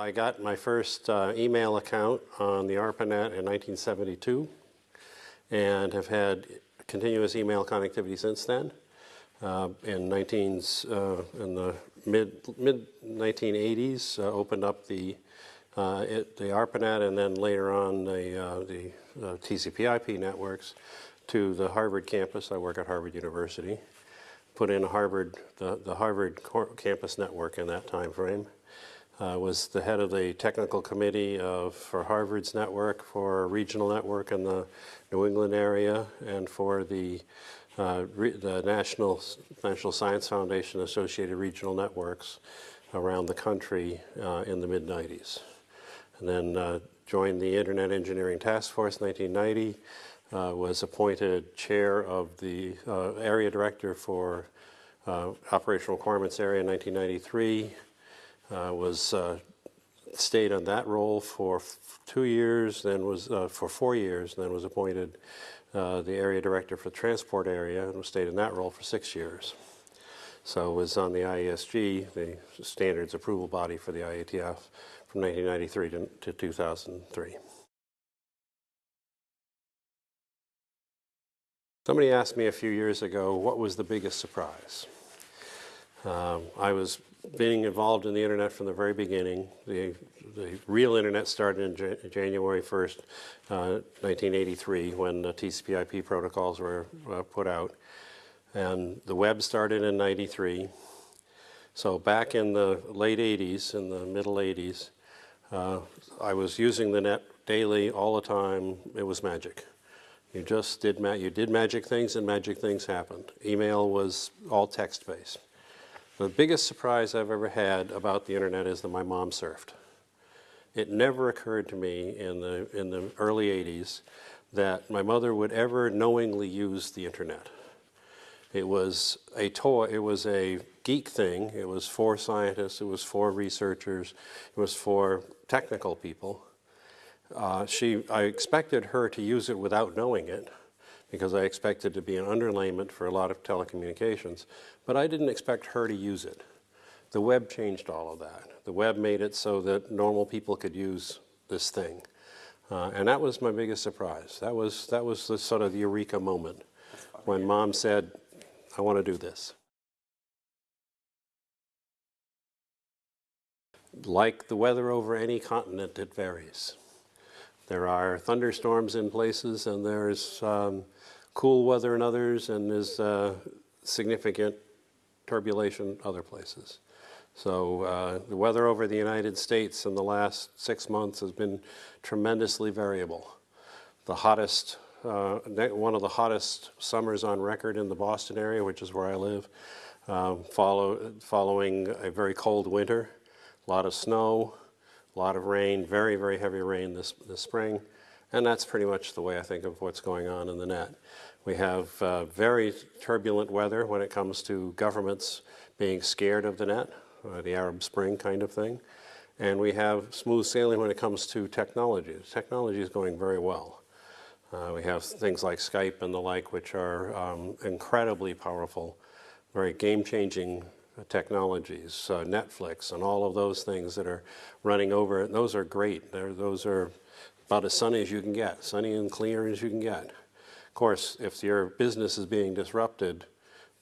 I got my first uh, email account on the ARPANET in 1972 and have had continuous email connectivity since then. Uh, in 19s, uh, in the mid mid 1980s, uh, opened up the uh, it, the ARPANET and then later on the uh, the TCP/IP networks to the Harvard campus. I work at Harvard University. Put in Harvard the the Harvard campus network in that time frame. Uh, was the head of the technical committee of, for Harvard's network, for a regional network in the New England area, and for the uh, the National, National Science Foundation associated regional networks around the country uh, in the mid-90s. And then uh, joined the Internet Engineering Task Force in 1990, uh, was appointed chair of the uh, area director for uh, Operational Requirements Area in 1993, was stayed on that role for two years, then was for four years, then was appointed uh, the area director for the transport area and stayed in that role for six years. So was on the IESG, the standards approval body for the IETF from 1993 to, to 2003. Somebody asked me a few years ago, what was the biggest surprise? Um, I was being involved in the internet from the very beginning. The, the real internet started in January 1st, uh, 1983, when the TCP IP protocols were uh, put out. And the web started in 93. So back in the late 80s, in the middle 80s, uh, I was using the net daily, all the time. It was magic. You just did, ma you did magic things and magic things happened. Email was all text-based. The biggest surprise I've ever had about the internet is that my mom surfed. It never occurred to me in the, in the early 80s that my mother would ever knowingly use the internet. It was a toy, it was a geek thing, it was for scientists, it was for researchers, it was for technical people. Uh, she, I expected her to use it without knowing it, because I expected to be an underlayment for a lot of telecommunications, but I didn't expect her to use it. The web changed all of that. The web made it so that normal people could use this thing. Uh, and that was my biggest surprise. That was, that was the sort of the eureka moment when mom said, I want to do this. Like the weather over any continent, it varies. There are thunderstorms in places and there's um, cool weather in others and there's uh, significant turbulation other places. So uh, the weather over the United States in the last six months has been tremendously variable. The hottest, uh, one of the hottest summers on record in the Boston area, which is where I live, um, follow, following a very cold winter, a lot of snow, a lot of rain, very, very heavy rain this, this spring. And that's pretty much the way I think of what's going on in the net. We have uh, very turbulent weather when it comes to governments being scared of the net, uh, the Arab Spring kind of thing. And we have smooth sailing when it comes to technology. Technology is going very well. Uh, we have things like Skype and the like, which are um, incredibly powerful, very game-changing technologies, uh, Netflix and all of those things that are running over it. Those are great. They're, those are about as sunny as you can get, sunny and clear as you can get. Of course, if your business is being disrupted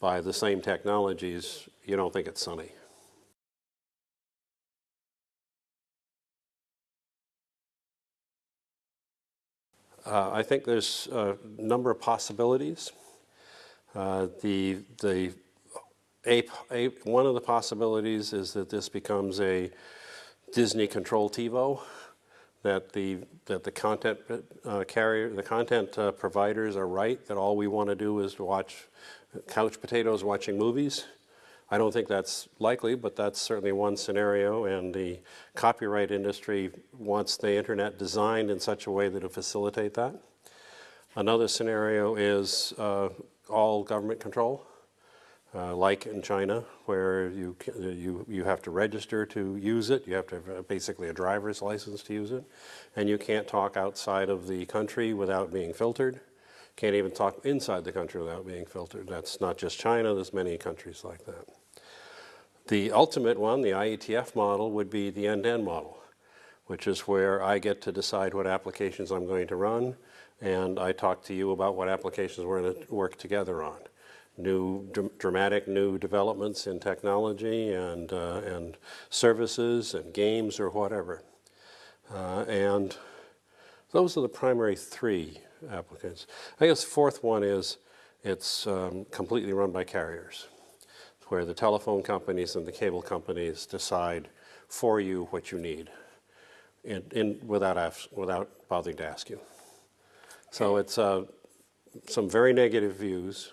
by the same technologies, you don't think it's sunny. Uh, I think there's a number of possibilities. Uh, the the a, a, one of the possibilities is that this becomes a Disney control TiVo, that the that the content uh, carrier, the content uh, providers are right that all we want to do is to watch couch potatoes watching movies. I don't think that's likely, but that's certainly one scenario, and the copyright industry wants the internet designed in such a way that it facilitate that. Another scenario is uh, all government control, uh, like in China, where you, you, you have to register to use it, you have to have basically a driver's license to use it, and you can't talk outside of the country without being filtered. Can't even talk inside the country without being filtered. That's not just China, there's many countries like that. The ultimate one, the IETF model, would be the end-to-end -end model. which is where I get to decide what applications I'm going to run, and I talk to you about what applications we're going to work together on. New, dr- dramatic new developments in technology and, uh, and services and games or whatever. Uh, and those are the primary three applicants. I guess the fourth one is it's um, completely run by carriers, where the telephone companies and the cable companies decide for you what you need in, in, without, without bothering to ask you. So it's uh, some very negative views,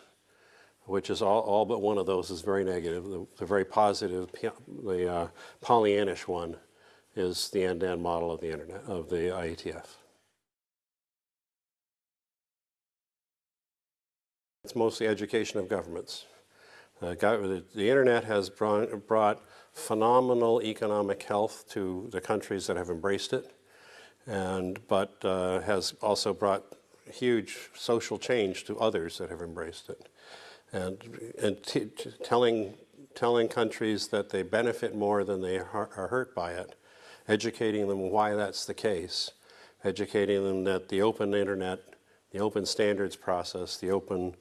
which is all, all but one of those is very negative. The, the very positive, the uh, Pollyannish one is the end-to-end model of the internet, of the IETF. It's mostly education of governments. Uh, the, the internet has brought, brought phenomenal economic health to the countries that have embraced it, and but uh, has also brought huge social change to others that have embraced it, and and telling telling countries that they benefit more than they are are hurt by it, educating them why that's the case, educating them that the open internet, the open standards process, the open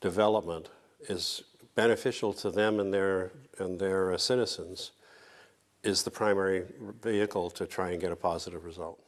development is beneficial to them and their and their uh, citizens is the primary vehicle to try and get a positive result.